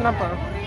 number.